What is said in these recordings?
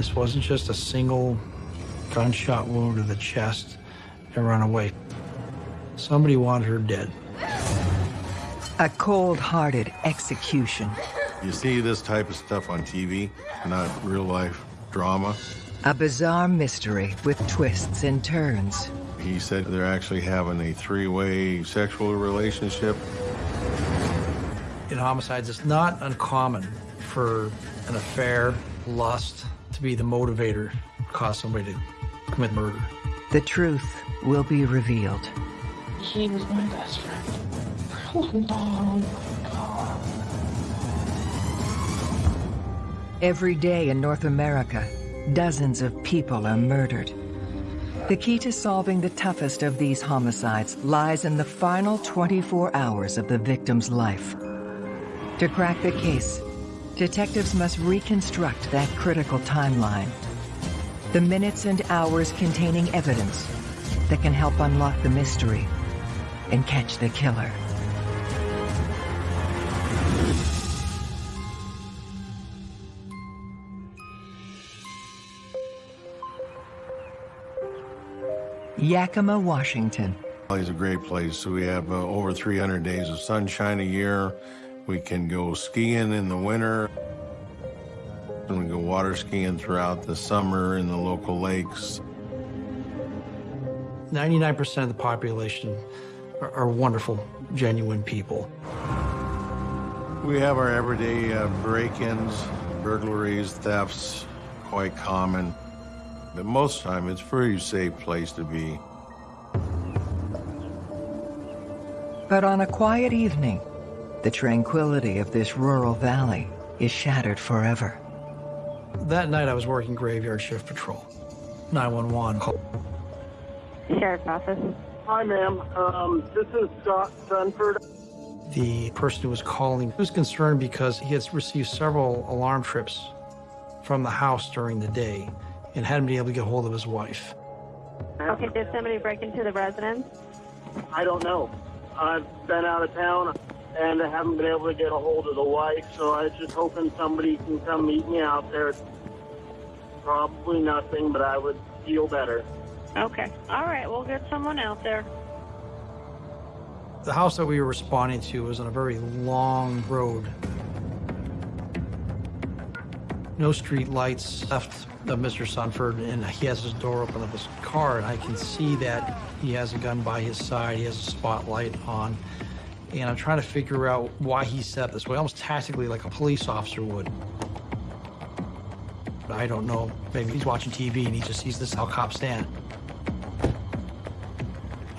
This wasn't just a single gunshot wound to the chest and run away. Somebody wanted her dead. A cold-hearted execution. You see this type of stuff on TV, not real life drama. A bizarre mystery with twists and turns. He said they're actually having a three-way sexual relationship. In homicides, it's not uncommon for an affair, lust, to be the motivator, cause somebody to commit murder. The truth will be revealed. He was my best friend for a long time. Every day in North America, dozens of people are murdered. The key to solving the toughest of these homicides lies in the final 24 hours of the victim's life. To crack the case, detectives must reconstruct that critical timeline. The minutes and hours containing evidence that can help unlock the mystery and catch the killer. Yakima, Washington. It's a great place. We have uh, over 300 days of sunshine a year. We can go skiing in the winter. And we go water skiing throughout the summer in the local lakes. 99% of the population are, are wonderful, genuine people. We have our everyday uh, break-ins, burglaries, thefts, quite common. But most of the time, it's a pretty safe place to be. But on a quiet evening, the tranquility of this rural valley is shattered forever. That night, I was working graveyard shift patrol. 911 call. Sheriff's office. Hi, ma'am. Um, this is Scott Sunford. The person who was calling was concerned because he had received several alarm trips from the house during the day and hadn't been able to get hold of his wife. Okay, did somebody break into the residence? I don't know. I've been out of town and I haven't been able to get a hold of the wife, so I was just hoping somebody can come meet me out there. Probably nothing, but I would feel better. Okay. All right, we'll get someone out there. The house that we were responding to was on a very long road. No street lights left of Mr. Sunford, and he has his door open of his car, and I can see that he has a gun by his side. He has a spotlight on, and I'm trying to figure out why he set this way, almost tactically like a police officer would. I don't know. Maybe he's watching TV and he just sees this how cops stand.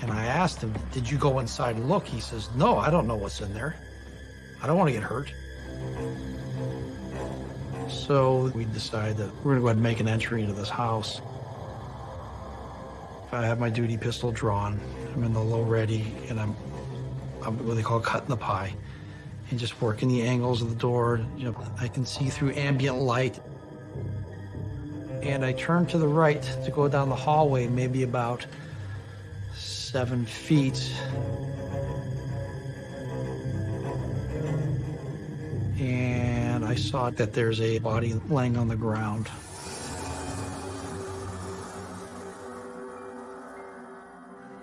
And I asked him, did you go inside and look? He says, no, I don't know what's in there. I don't want to get hurt. So we decide that we're gonna go ahead and make an entry into this house. I have my duty pistol drawn. I'm in the low ready, and I'm what they call cutting the pie, and just working the angles of the door. You know, I can see through ambient light. And I turn to the right to go down the hallway, maybe about seven feet. And I saw that there's a body laying on the ground.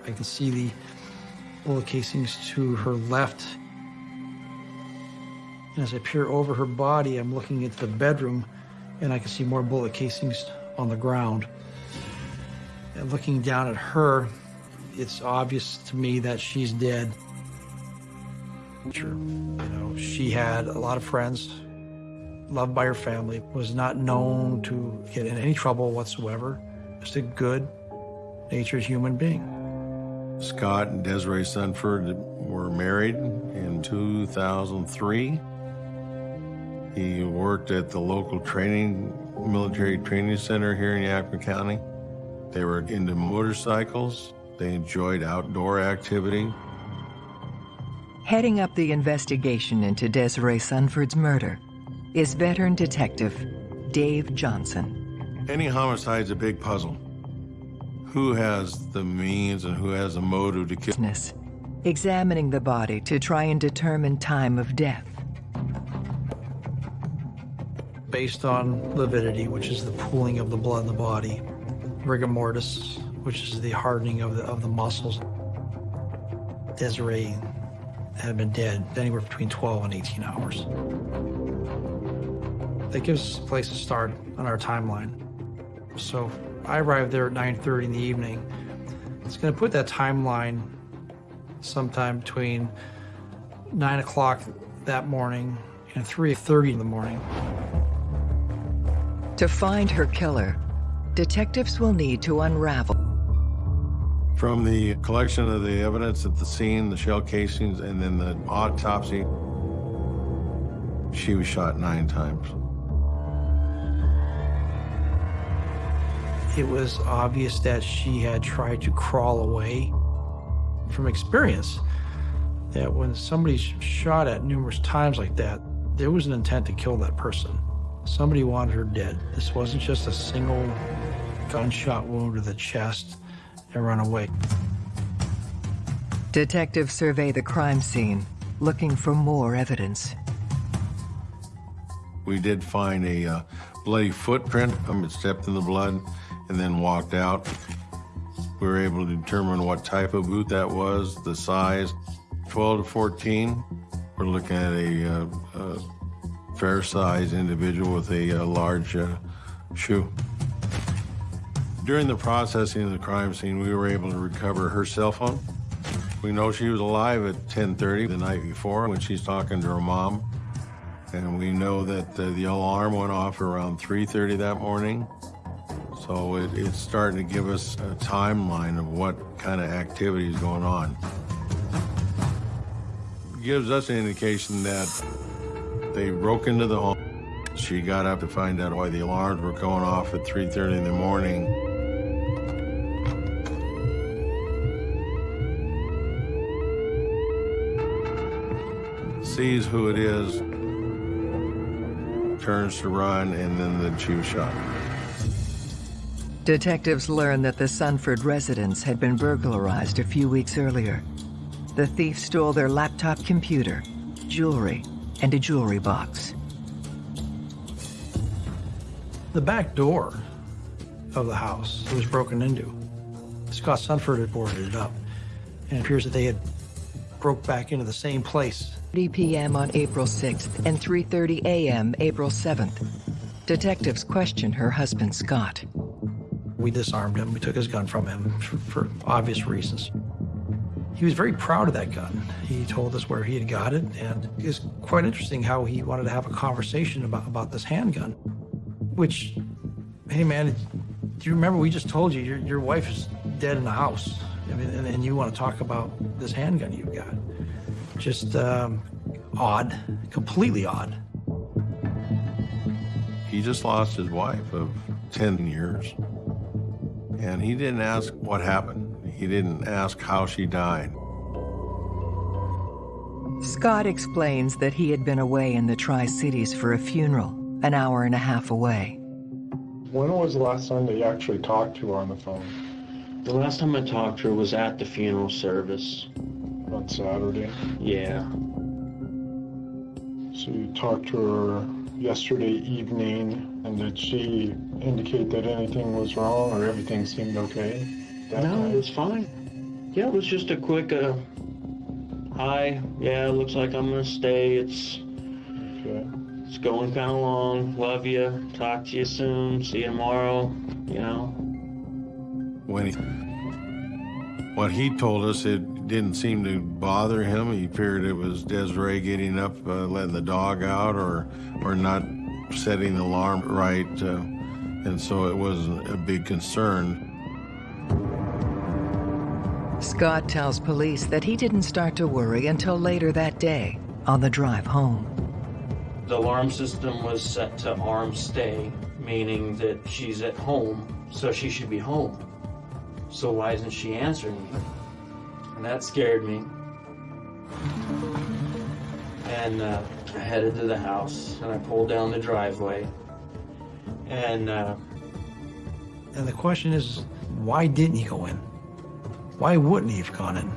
I can see the bullet casings to her left. And as I peer over her body, I'm looking into the bedroom and I can see more bullet casings on the ground. And looking down at her, it's obvious to me that she's dead. Sure. You know, she had a lot of friends, loved by her family, was not known to get in any trouble whatsoever. Just a good natured human being. Scott and Desiree Sunford were married in 2003. He worked at the local training, military training center here in Yakima County. They were into motorcycles. They enjoyed outdoor activity. Heading up the investigation into Desiree Sunford's murder is veteran detective Dave Johnson. Any homicide's a big puzzle. Who has the means and who has the motive to kill? Business, Examining the body to try and determine time of death. based on lividity, which is the pooling of the blood in the body, rigor mortis, which is the hardening of the, of the muscles. Desiree had been dead anywhere between 12 and 18 hours. That gives us a place to start on our timeline. So I arrived there at 9.30 in the evening. It's going to put that timeline sometime between 9 o'clock that morning and 3.30 in the morning. To find her killer, detectives will need to unravel From the collection of the evidence at the scene, the shell casings, and then the autopsy, she was shot nine times. It was obvious that she had tried to crawl away from experience. That when somebody's shot at numerous times like that, there was an intent to kill that person. Somebody wanted her dead. This wasn't just a single gunshot wound to the chest and run away. Detectives survey the crime scene, looking for more evidence. We did find a uh, bloody footprint. Um, it stepped in the blood and then walked out. We were able to determine what type of boot that was, the size, 12 to 14. We're looking at a, uh, uh fair-sized individual with a, uh, large uh, shoe. During the processing of the crime scene, we were able to recover her cell phone. We know she was alive at 10:30 the night before when she's talking to her mom. And we know that uh, the alarm went off around 3.30 that morning. So it, it's starting to give us a timeline of what kind of activity is going on. gives us an indication that they broke into the home. She got up to find out why the alarms were going off at 3.30 in the morning. Sees who it is, turns to run, and then the was shot. Detectives learned that the Sunford residence had been burglarized a few weeks earlier. The thief stole their laptop computer, jewelry, and a jewelry box. The back door of the house was broken into. Scott Sunford had boarded it up, and it appears that they had broke back into the same place 3 p.m. on April 6th and 3:30 a.m. April 7th. Detectives question her husband Scott. We disarmed him. We took his gun from him for, for obvious reasons. He was very proud of that gun. He told us where he had got it, and it's quite interesting how he wanted to have a conversation about, about this handgun. Which, hey man, do you remember we just told you your, your wife is dead in the house? I mean, and, and you want to talk about this handgun you've got. Just um, odd, completely odd. He just lost his wife of 10 years. And he didn't ask what happened. He didn't ask how she died. Scott explains that he had been away in the Tri Cities for a funeral, an hour and a half away. When was the last time that you actually talked to her on the phone? The last time I talked to her was at the funeral service. On Saturday? Yeah. So you talked to her yesterday evening, and did she indicate that anything was wrong or everything seemed okay? that no, time? it was fine. Yeah, it was just a quick, uh, hi, yeah, it looks like I'm gonna stay. It's, Okay. it's going kind of long. Love you. Talk to you soon. See you tomorrow. You know. When he, what he told us, it didn't seem to bother him. He feared it was Desiree getting up, uh, letting the dog out, or or not setting the alarm right, uh, and so it wasn't a big concern. Scott tells police that he didn't start to worry until later that day, on the drive home. The alarm system was set to arm stay, meaning that she's at home, so she should be home. So why isn't she answering me? And that scared me. And uh, I headed to the house, and I pulled down the driveway. And uh, And the question is, why didn't he go in? Why wouldn't he have gone in?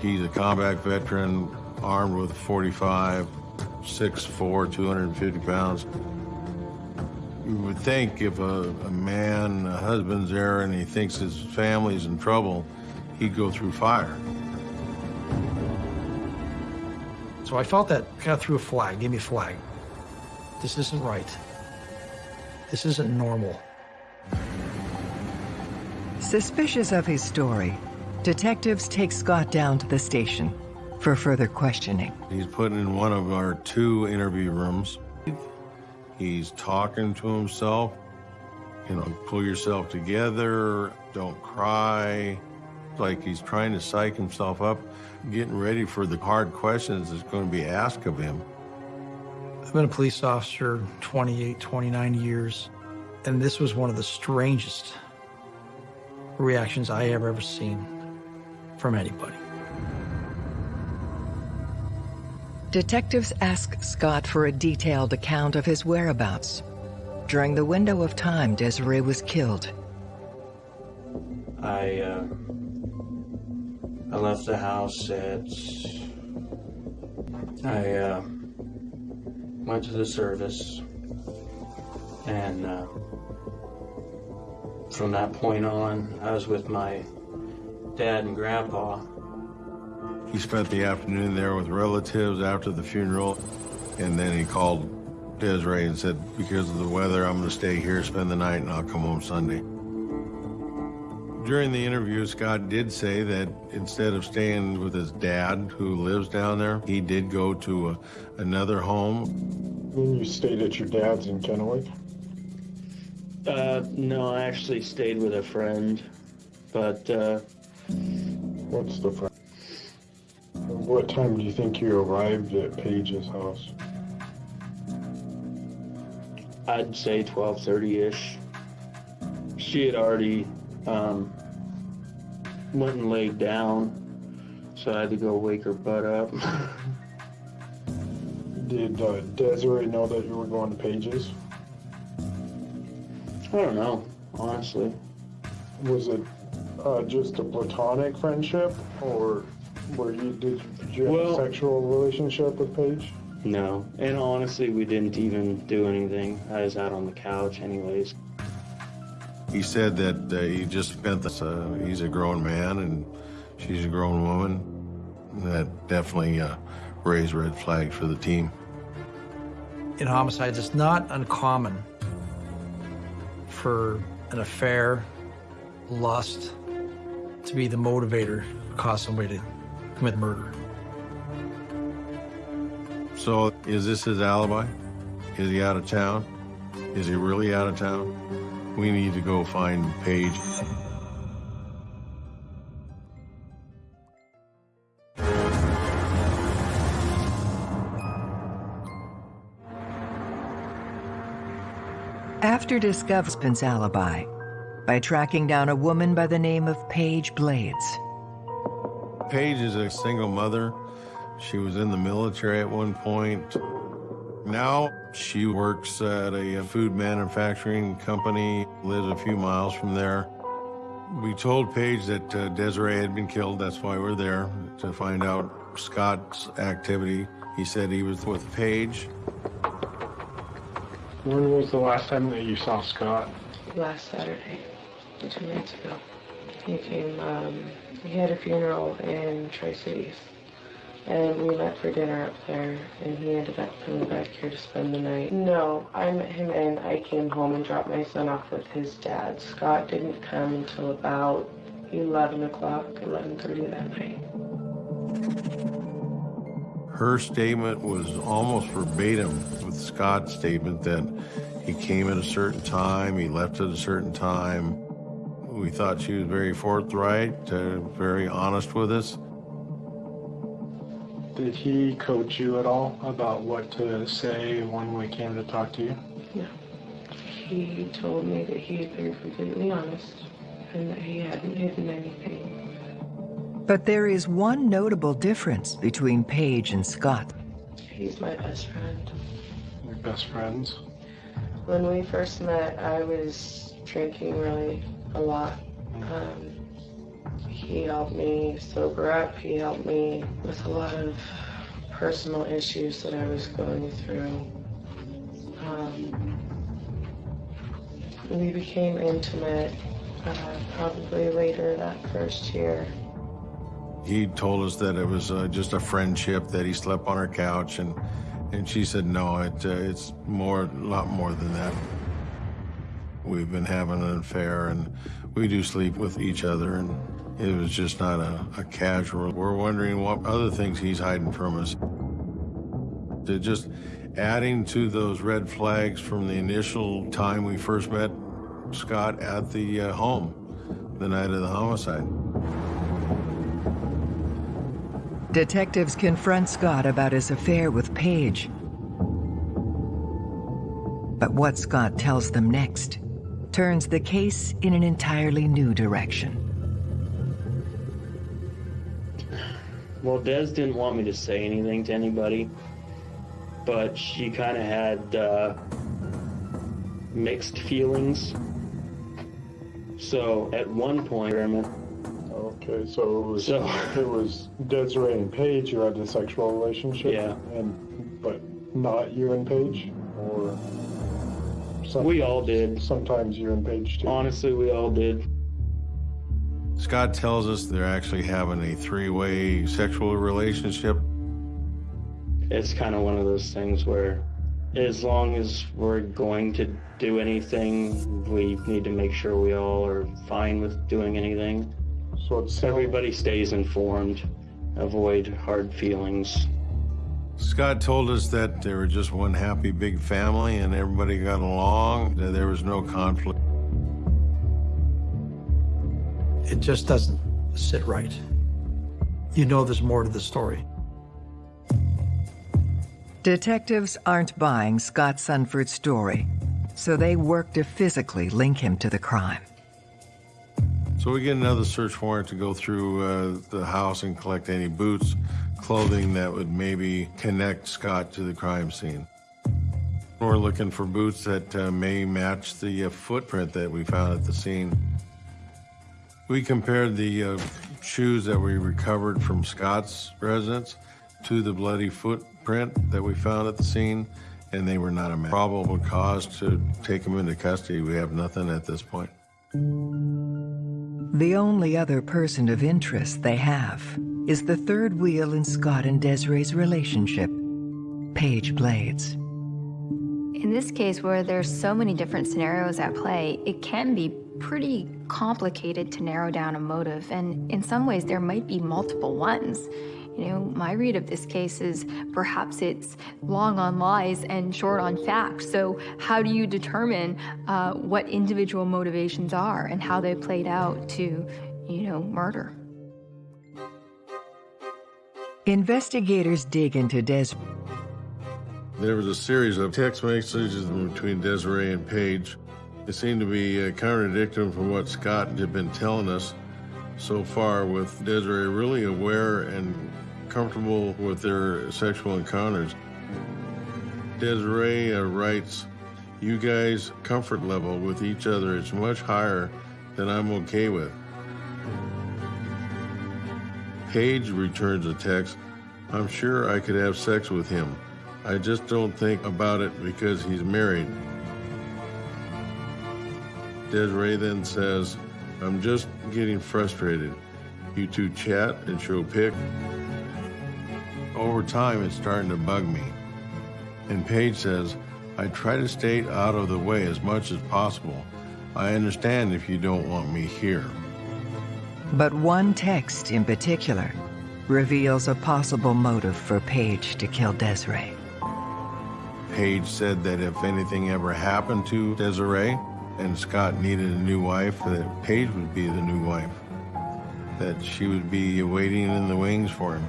He's a combat veteran, armed with 45, 6'4", 250 pounds. You would think if a, a man, a husband's there and he thinks his family's in trouble, he'd go through fire. So I felt that kind of threw a flag, gave me a flag. This isn't right. This isn't normal. Suspicious of his story, detectives take Scott down to the station for further questioning. He's put in one of our two interview rooms. He's talking to himself. You know, pull yourself together, don't cry. Like he's trying to psych himself up, getting ready for the hard questions that's going to be asked of him. I've been a police officer 28, 29 years, and this was one of the strangest reactions I have ever seen from anybody. Detectives ask Scott for a detailed account of his whereabouts during the window of time Desiree was killed. I uh, I left the house at I uh, went to the service. And uh, from that point on I was with my dad and grandpa. He spent the afternoon there with relatives after the funeral, and then he called Desiree and said, because of the weather, I'm going to stay here, spend the night, and I'll come home Sunday. During the interview, Scott did say that instead of staying with his dad, who lives down there, he did go to a, another home. Then you stayed at your dad's in Kennewick, Uh, no, I actually stayed with a friend, but uh, what's the fr- What time do you think you arrived at Paige's house? I'd say 12:30ish. She had already um, went and laid down, so I had to go wake her butt up. Did uh, Desiree know that you were going to Paige's? I don't know, honestly. Was it uh, just a platonic friendship, or were you did, did you have Well- a sexual relationship with Paige? No, and honestly, we didn't even do anything. I was out on the couch, anyways. He said that uh, he just spent this, uh, he's a grown man and she's a grown woman. That definitely uh, raised red flags for the team. In homicides, it's not uncommon for an affair, lust, to be the motivator to cause somebody to commit murder. So is this his alibi? Is he out of town? Is he really out of town? We need to go find Paige. After discovering husband's alibi by tracking down a woman by the name of Paige Blades. Paige is a single mother. She was in the military at one point. Now she works at a food manufacturing company, lives a few miles from there. We told Paige that uh, Desiree had been killed. That's why we're there to find out Scott's activity. He said he was with Paige. When was the last time that you saw Scott? Last Saturday, two nights ago. He came, um, he had a funeral in Tri-Cities. And we met for dinner up there, and he ended up coming back here to spend the night. No, I met him and I came home and dropped my son off with his dad. Scott didn't come until about 11 o'clock, 11.30 that night. Her statement was almost verbatim with Scott's statement that he came at a certain time, he left at a certain time. We thought she was very forthright, uh, very honest with us. Did he coach you at all about what to say when we came to talk to you? No. He told me that he had been completely honest and that he hadn't hidden anything. But there is one notable difference between Paige and Scott. He's my best friend. Your best friends? When we first met, I was drinking really a lot. Um, he helped me sober up. He helped me with a lot of personal issues that I was going through. Um, we became intimate uh, probably later that first year. He told us that it was uh, just a friendship that he slept on her couch, and and she said no, it uh, it's more, a lot more than that. We've been having an affair, and we do sleep with each other, and it was just not a, a casual. We're wondering what other things he's hiding from us. They're just adding to those red flags from the initial time we first met Scott at the uh, home, the night of the homicide. Detectives confront Scott about his affair with Paige. But what Scott tells them next turns the case in an entirely new direction. Well, Des didn't want me to say anything to anybody, but she kind of had uh, mixed feelings. So at one point, Okay, so it was So- it was Desiree and Paige who had the sexual relationship. Yeah. And but not you and Paige, or we all did. sometimes you and Paige too. Honestly, we all did. Scott tells us they're actually having a three-way sexual relationship. It's kind of one of those things where, as long as we're going to do anything, we need to make sure we all are fine with doing anything. So it's Everybody stays informed, avoid hard feelings. Scott told us that they were just one happy big family and everybody got along, that there was no conflict. It just doesn't sit right. You know there's more to the story. Detectives aren't buying Scott Sunford's story, so they work to physically link him to the crime. So we get another search warrant to go through uh, the house and collect any boots, clothing that would maybe connect Scott to the crime scene. We're looking for boots that uh, may match the uh, footprint that we found at the scene. We compared the uh, shoes that we recovered from Scott's residence to the bloody footprint that we found at the scene, and they were not a match. probable cause to take him into custody. We have nothing at this point. The only other person of interest they have is the third wheel in Scott and Desiree's relationship, Paige Blades. In this case, where there's so many different scenarios at play, it can be pretty complicated to narrow down a motive, and in some ways, there might be multiple ones. You know, my read of this case is perhaps it's long on lies and short on facts. So, how do you determine uh, what individual motivations are and how they played out to, you know, murder? Investigators dig into Desiree. There was a series of text messages between Desiree and Paige. It seemed to be uh, contradicting from what Scott had been telling us so far, with Desiree really aware and comfortable with their sexual encounters. Desiree uh, writes, You guys' comfort level with each other is much higher than I'm okay with. Paige returns a text, I'm sure I could have sex with him. I just don't think about it because he's married. Desiree then says, I'm just getting frustrated. You two chat and show pic. Over time, it's starting to bug me. And Paige says, I try to stay out of the way as much as possible. I understand if you don't want me here. But one text in particular reveals a possible motive for Paige to kill Desiree. Paige said that if anything ever happened to Desiree and Scott needed a new wife, that Paige would be the new wife. That she would be waiting in the wings for him.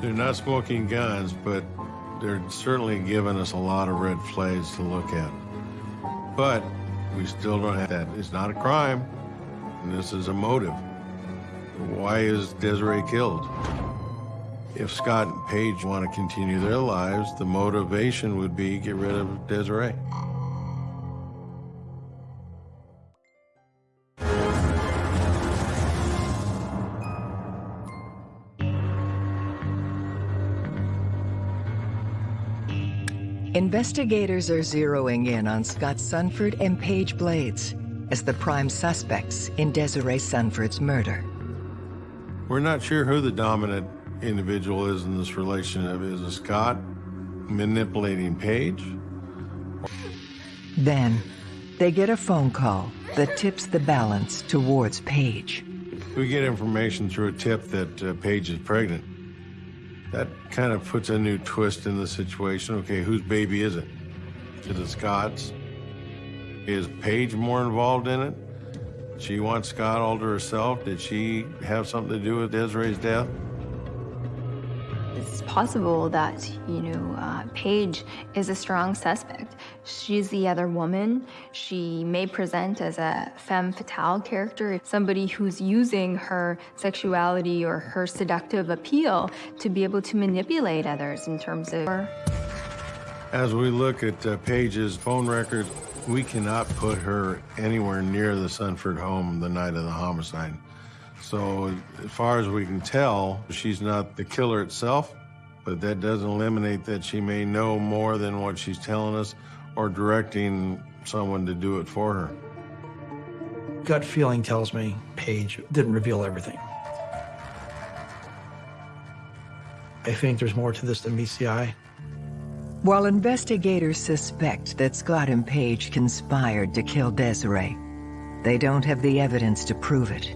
They're not smoking guns, but they're certainly giving us a lot of red flags to look at. But we still don't have that. It's not a crime, and this is a motive. Why is Desiree killed? If Scott and Paige want to continue their lives, the motivation would be get rid of Desiree. Investigators are zeroing in on Scott Sunford and Paige Blades as the prime suspects in Desiree Sunford's murder. We're not sure who the dominant individual is in this relationship. Is it Scott manipulating Paige? Then, they get a phone call that tips the balance towards Paige. We get information through a tip that uh, Paige is pregnant. That kind of puts a new twist in the situation. Okay, whose baby is it? Is it Scott's? Is Paige more involved in it? She wants Scott all to herself. Did she have something to do with Desiree's death? Possible that, you know, uh, Paige is a strong suspect. She's the other woman. She may present as a femme fatale character, somebody who's using her sexuality or her seductive appeal to be able to manipulate others in terms of. As we look at uh, Paige's phone records, we cannot put her anywhere near the Sunford home the night of the homicide. So as far as we can tell, she's not the killer itself, but that doesn't eliminate that she may know more than what she's telling us or directing someone to do it for her. Gut feeling tells me Paige didn't reveal everything. I think there's more to this than meets the eye. While investigators suspect that Scott and Paige conspired to kill Desiree, they don't have the evidence to prove it.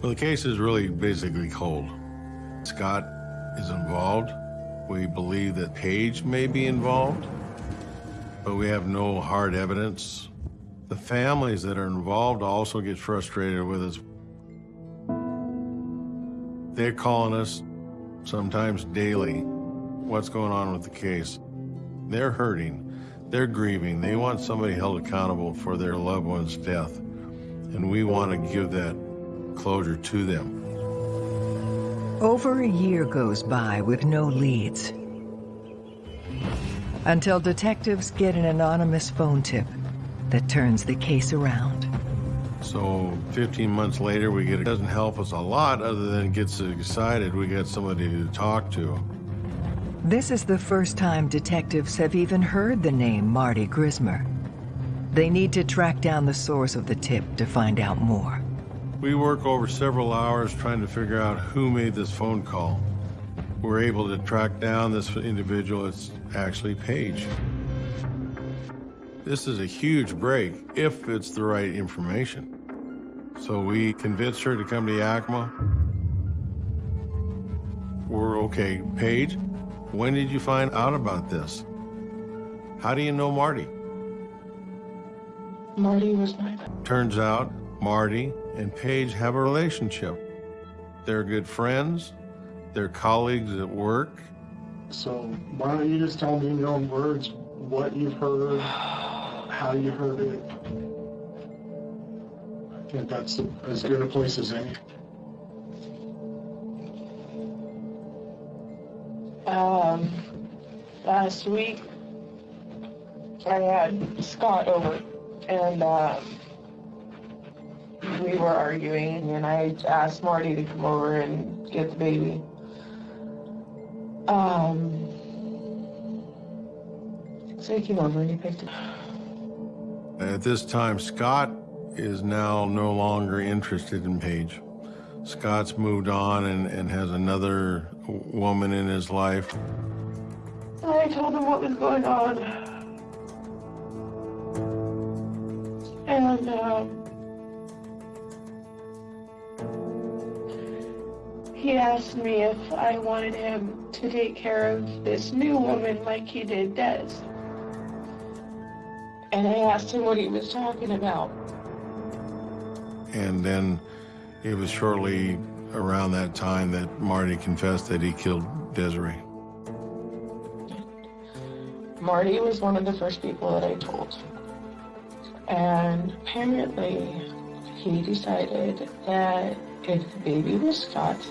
Well, the case is really basically cold. Scott is involved. We believe that Paige may be involved, but we have no hard evidence. The families that are involved also get frustrated with us. They're calling us sometimes daily. What's going on with the case? They're hurting. They're grieving. They want somebody held accountable for their loved one's death. And we want to give that closure to them. Over a year goes by with no leads. Until detectives get an anonymous phone tip that turns the case around. So 15 months later, we get it doesn't help us a lot other than it gets excited. We got somebody to talk to. This is the first time detectives have even heard the name Marty Grismer. They need to track down the source of the tip to find out more. We work over several hours trying to figure out who made this phone call. We're able to track down this individual. It's actually Paige. This is a huge break if it's the right information. So we convinced her to come to Yakima. We're okay. Paige, when did you find out about this? How do you know Marty? Marty was my Turns out Marty and Paige have a relationship. They're good friends. They're colleagues at work. So why don't you just tell me in your own words what you've heard, how you heard it? I think that's as good a place as any. Um, last week, I had Scott over, and um, we were arguing, and I asked Marty to come over and get the baby. Um, so he came over and he picked it. At this time, Scott is now no longer interested in Paige. Scott's moved on and, and has another woman in his life. I told him what was going on. And, um, he asked me if I wanted him to take care of this new woman like he did Des. And I asked him what he was talking about. And then it was shortly around that time that Marty confessed that he killed Desiree. Marty was one of the first people that I told. And apparently, he decided that if the baby was Scott's,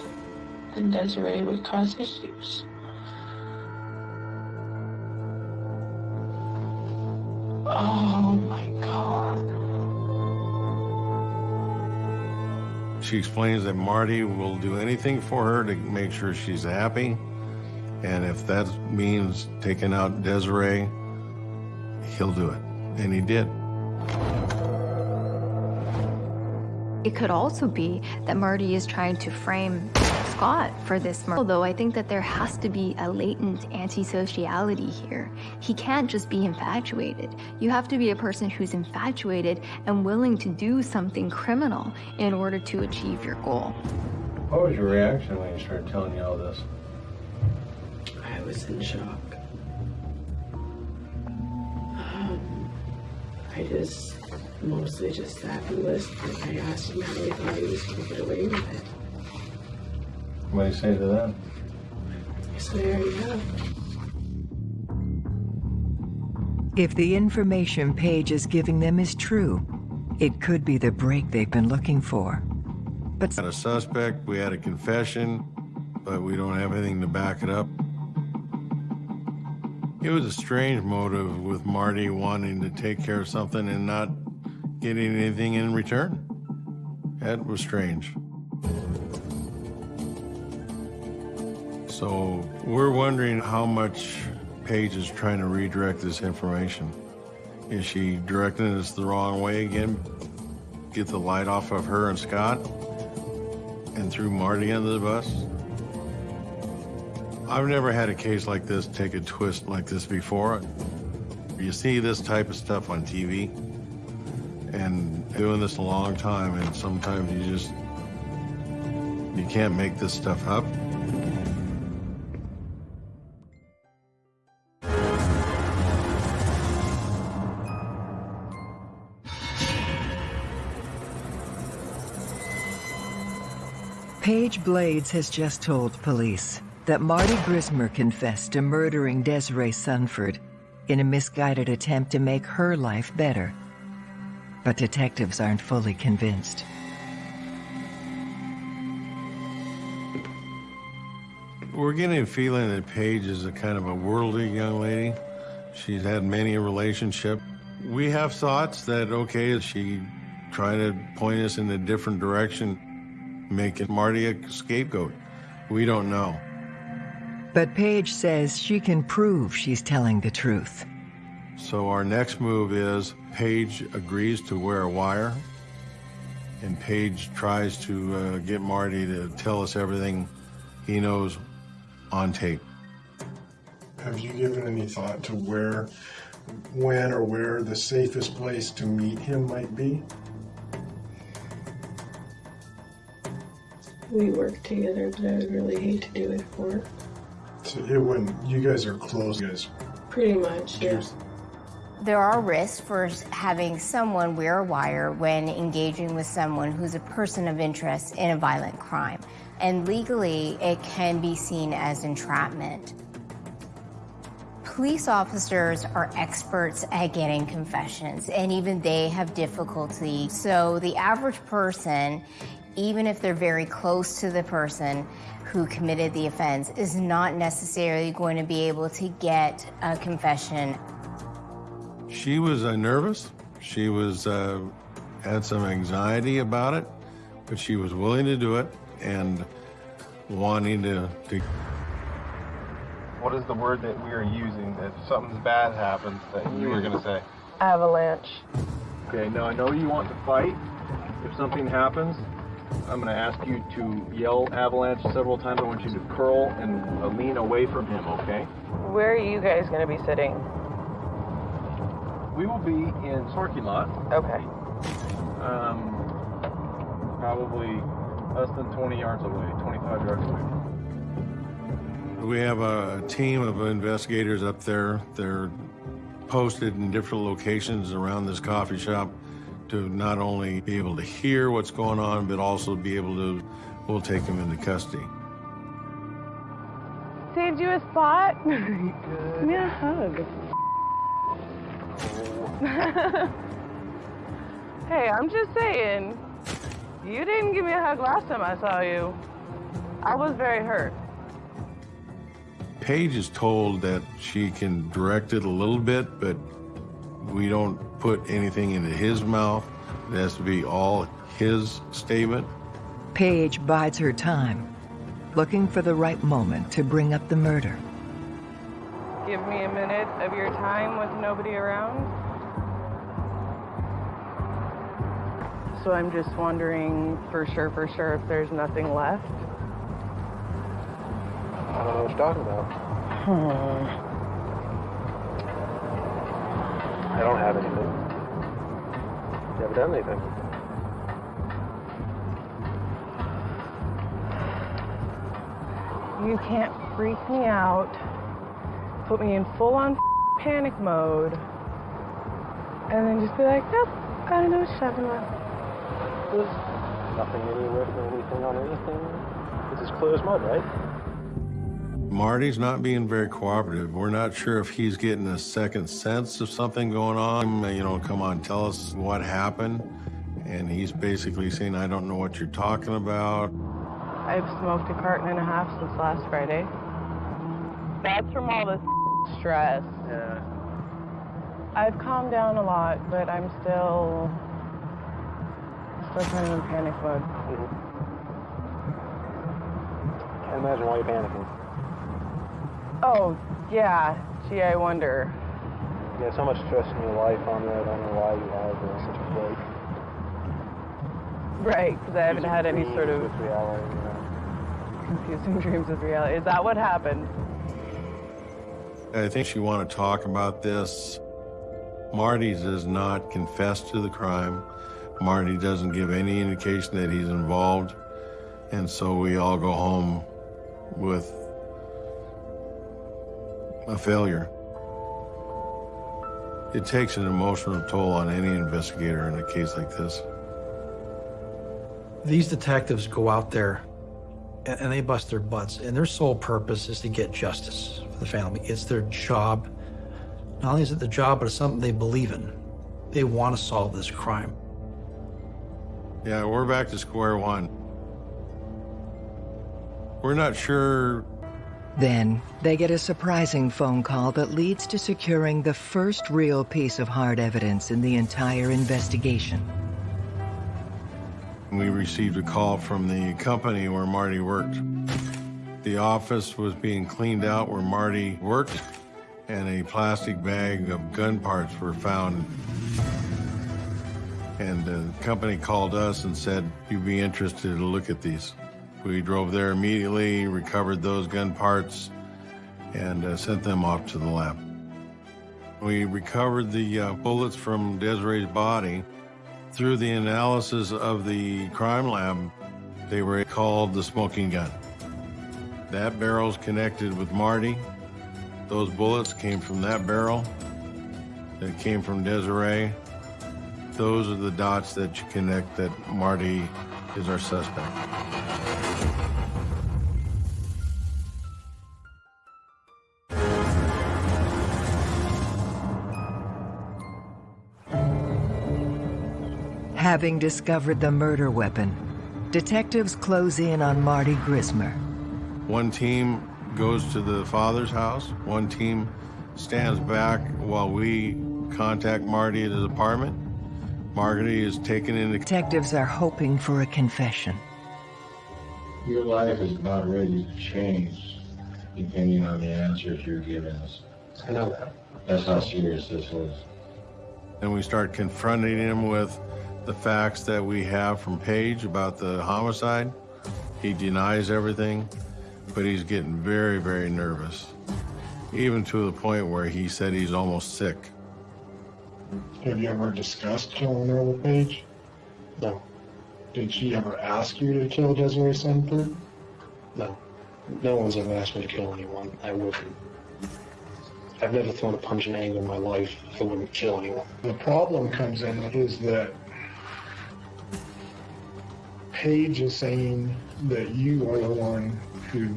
then Desiree would cause issues. Oh my God. She explains that Marty will do anything for her to make sure she's happy. And if that means taking out Desiree, he'll do it. And he did. It could also be that Marty is trying to frame Scott for this murder. Although I think that there has to be a latent antisociality here. He can't just be infatuated. You have to be a person who's infatuated and willing to do something criminal in order to achieve your goal. What was your reaction when he started telling you all this? I was in shock. Um, I just mostly just sat and listened. I asked him how he thought he was going to get away with it. What do you say to that? I said, I already. If the information Paige is giving them is true, it could be the break they've been looking for. But Had a suspect, we had a confession, but we don't have anything to back it up. It was a strange motive with Marty wanting to take care of something and not getting anything in return. That was strange. So we're wondering how much Paige is trying to redirect this information. Is she directing us the wrong way again? Get the light off of her and Scott? And threw Marty under the bus? I've never had a case like this take a twist like this before. You see this type of stuff on TV, and doing this a long time, and sometimes you just, you can't make this stuff up. Paige Blades has just told police that Marty Grismer confessed to murdering Desiree Sunford in a misguided attempt to make her life better. But detectives aren't fully convinced. We're getting a feeling that Paige is a kind of a worldly young lady. She's had many a relationship. We have thoughts that, okay, is she trying to point us in a different direction, making Marty a scapegoat? We don't know. But Paige says she can prove she's telling the truth. So our next move is Paige agrees to wear a wire, and Paige tries to uh, get Marty to tell us everything he knows on tape. Have you given any thought to where, when, or where the safest place to meet him might be? We work together, but I would really hate to do it for it. So it wouldn't. You guys are close, you guys. Pretty much, yeah. There are risks for having someone wear a wire when engaging with someone who's a person of interest in a violent crime. And legally, it can be seen as entrapment. Police officers are experts at getting confessions, and even they have difficulty. So the average person, even if they're very close to the person who committed the offense, is not necessarily going to be able to get a confession. She was uh, nervous. She was uh, had some anxiety about it, but she was willing to do it and wanting to, to What is the word that we are using that if something bad happens that you were going to say? Avalanche. Okay, now I know you want to fight. If something happens, I'm going to ask you to yell avalanche several times. I want you to curl and uh, lean away from him, okay? Where are you guys going to be sitting? We will be in parking lot. Okay. Um, probably less than 20 yards away, 25 yards away. We have a team of investigators up there. They're posted in different locations around this coffee shop to not only be able to hear what's going on, but also be able to, we'll take him into custody. Saved you a spot? Give me a hug. hey, I'm just saying, you didn't give me a hug last time I saw you. I was very hurt. Paige is told that she can direct it a little bit, but we don't put anything into his mouth. It has to be all his statement. Paige bides her time, looking for the right moment to bring up the murder. give me a minute of your time with nobody around? So I'm just wondering for sure, for sure, if there's nothing left. I don't know what you're talking about. Hmm. I don't have anything. You haven't done anything. You can't freak me out, put me in full on panic mode, and then just be like, nope, I don't know what's happening. There's nothing anywhere, anything on anything. This is clear as mud, right? Marty's not being very cooperative. We're not sure if he's getting a second sense of something going on. You know, come on, tell us what happened. And he's basically saying, I don't know what you're talking about. I've smoked a carton and a half since last Friday. That's from all this stress. Yeah. I've calmed down a lot, but I'm still still kind of in panic mode. Can't imagine why you're panicking. Oh, yeah. Gee, I wonder. Yeah, so much stress in your life on that. I don't know why you have uh, such a break. Right, because I haven't had any sort of With reality, you know. confusing dreams with reality. Is that what happened? I think she want to talk about this. Marty does not confess to the crime. Marty doesn't give any indication that he's involved. And so we all go home with a failure. It takes an emotional toll on any investigator in a case like this. These detectives go out there and, and they bust their butts, and their sole purpose is to get justice for the family. It's their job. Not only is it their job, but it's something they believe in. They want to solve this crime. Yeah, we're back to square one. We're not sure Then they get a surprising phone call that leads to securing the first real piece of hard evidence in the entire investigation. We received a call from the company where Marty worked. The office was being cleaned out where Marty worked, and a plastic bag of gun parts were found. And the company called us and said, you'd be interested to look at these. We drove there immediately, recovered those gun parts, and uh, sent them off to the lab. We recovered the uh, bullets from Desiree's body. Through the analysis of the crime lab, they were called the smoking gun. That barrel's connected with Marty. Those bullets came from that barrel. That came from Desiree. Those are the dots that you connect that Marty is our suspect. Having discovered the murder weapon, detectives close in on Marty Grismer. One team goes to the father's house. One team stands back while we contact Marty at his apartment. Marty is taken into Detectives are hoping for a confession. Your life is about ready to change depending on the answers you're giving us. I know that. That's how serious this is. and we start confronting him with the facts that we have from Paige about the homicide. He denies everything, but he's getting very, very nervous, even to the point where he said he's almost sick. Have you ever discussed killing her with Paige? No. Did she ever ask you to kill Desiree Sanford? No. No one's ever asked me to kill anyone. I wouldn't. I've never thrown a punch in anger in my life. I wouldn't kill anyone. The problem comes in is that Paige is saying that you are the one who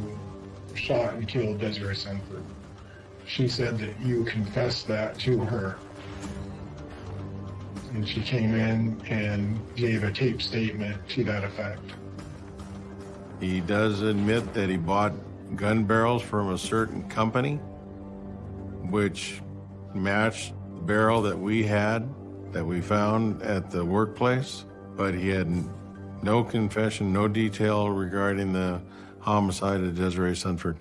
shot and killed Desiree Sanford. She said that you confessed that to her. And she came in and gave a tape statement to that effect. He does admit that he bought gun barrels from a certain company, which matched the barrel that we had, that we found at the workplace, but he had n- no confession, no detail regarding the homicide of Desiree Sanford.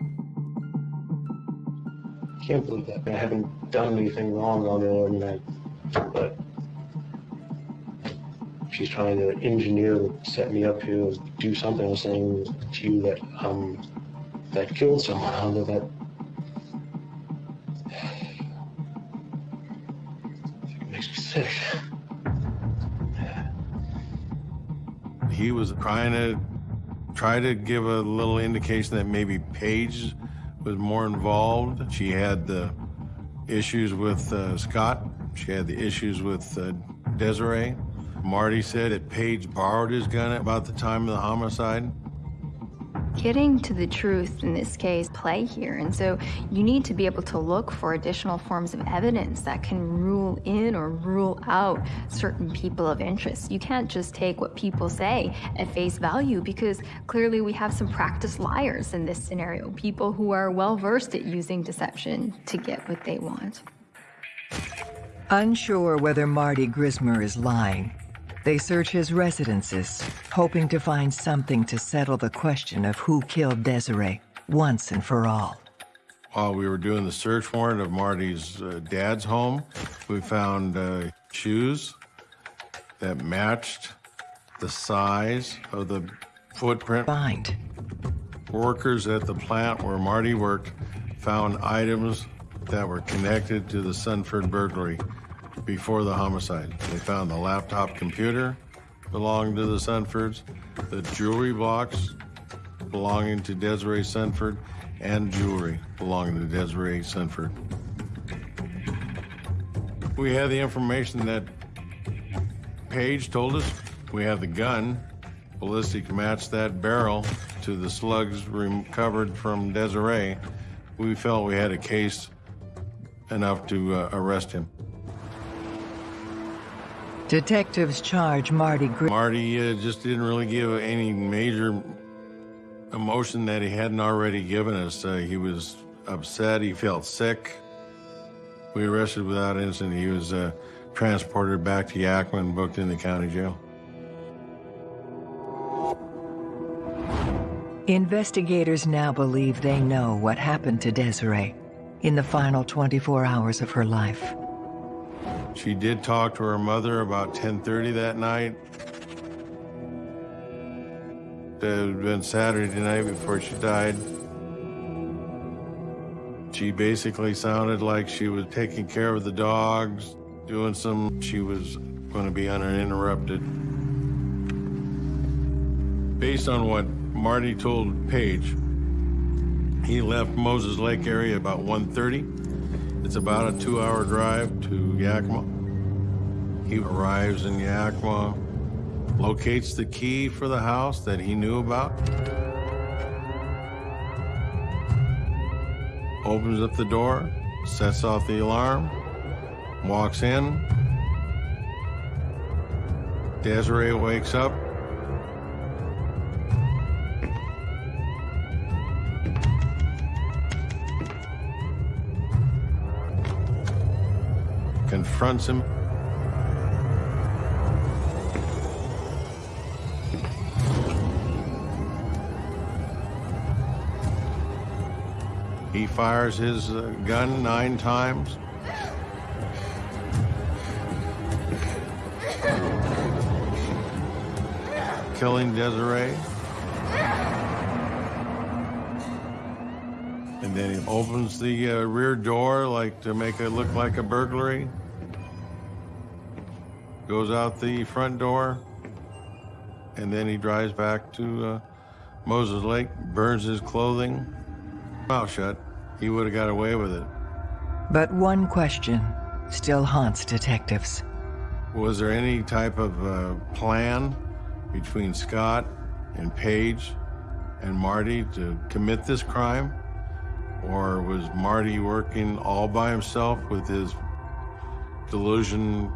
Can't can't believe that. I haven't done anything wrong on her, and I, but she's trying to engineer, set me up here, do something. I was saying to you that um that killed someone that. He was trying to try to give a little indication that maybe Paige was more involved. She had the issues with uh, Scott. She had the issues with uh, Desiree. Marty said that Paige borrowed his gun about the time of the homicide. Getting to the truth in this case play here, and so you need to be able to look for additional forms of evidence that can rule in or rule out certain people of interest. You can't just take what people say at face value because clearly we have some practiced liars in this scenario, people who are well versed at using deception to get what they want. Unsure whether Marty Grismer is lying, they search his residences, hoping to find something to settle the question of who killed Desiree once and for all. While we were doing the search warrant of Marty's uh, dad's home, we found uh, shoes that matched the size of the footprint. Find. Workers at the plant where Marty worked found items that were connected to the Sanford burglary before the homicide. They found the laptop computer belonging to the Sanfords, the jewelry box belonging to Desiree Sanford, and jewelry belonging to Desiree Sanford. We have the information that Paige told us. We have the gun. Ballistic matched that barrel to the slugs recovered from Desiree. We felt we had a case enough to uh, arrest him. Detectives charge Marty Grismer. Marty uh, just didn't really give any major emotion that he hadn't already given us. Uh, he was upset. He felt sick. We arrested without incident. He was uh, transported back to Yakima and booked in the county jail. Investigators now believe they know what happened to Desiree in the final 24 hours of her life. She did talk to her mother about 10:30 that night. It had been Saturday night before she died. She basically sounded like she was taking care of the dogs, doing some. She was going to be uninterrupted. Based on what Marty told Paige, he left Moses Lake area about 1:30. It's about a two-hour drive to Yakima. He arrives in Yakima, locates the key for the house that he knew about, opens up the door, sets off the alarm, walks in. Desiree wakes up. Confronts him. He fires his uh, gun nine times. Killing Desiree. And then he opens the uh, rear door like to make it look like a burglary. Goes out the front door. And then he drives back to uh, Moses Lake, burns his clothing. Mouth shut. He would have got away with it. But one question still haunts detectives. Was there any type of uh, plan between Scott and Paige and Marty to commit this crime? Or was Marty working all by himself with his delusion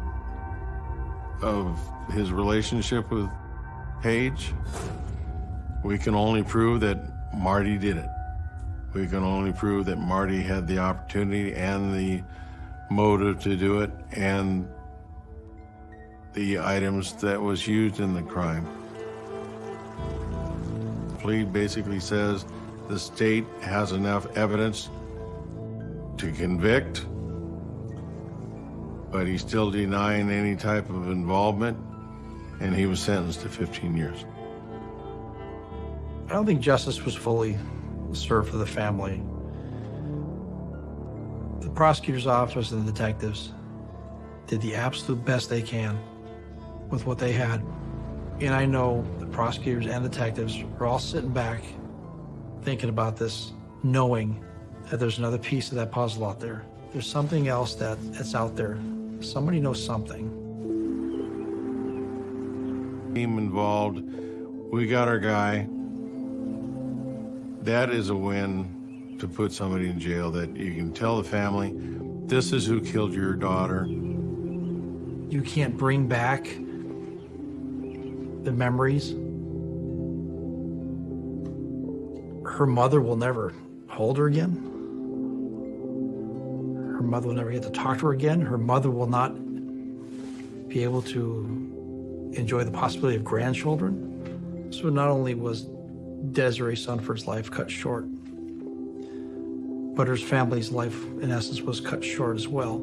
of his relationship with Paige? We can only prove that Marty did it. We can only prove that Marty had the opportunity and the motive to do it and the items that was used in the crime. Plea basically says the state has enough evidence to convict, but he's still denying any type of involvement, and he was sentenced to 15 years. I don't think justice was fully served for the family. The prosecutor's office and the detectives did the absolute best they can with what they had. And I know the prosecutors and detectives are all sitting back thinking about this, knowing that there's another piece of that puzzle out there. There's something else that, that's out there. Somebody knows something. Team involved. We got our guy. That is a win to put somebody in jail that you can tell the family, this is who killed your daughter. You can't bring back the memories. Her mother will never hold her again. Her mother will never get to talk to her again. Her mother will not be able to enjoy the possibility of grandchildren. So not only was Desiree Sanford's life cut short, but her family's life, in essence, was cut short as well.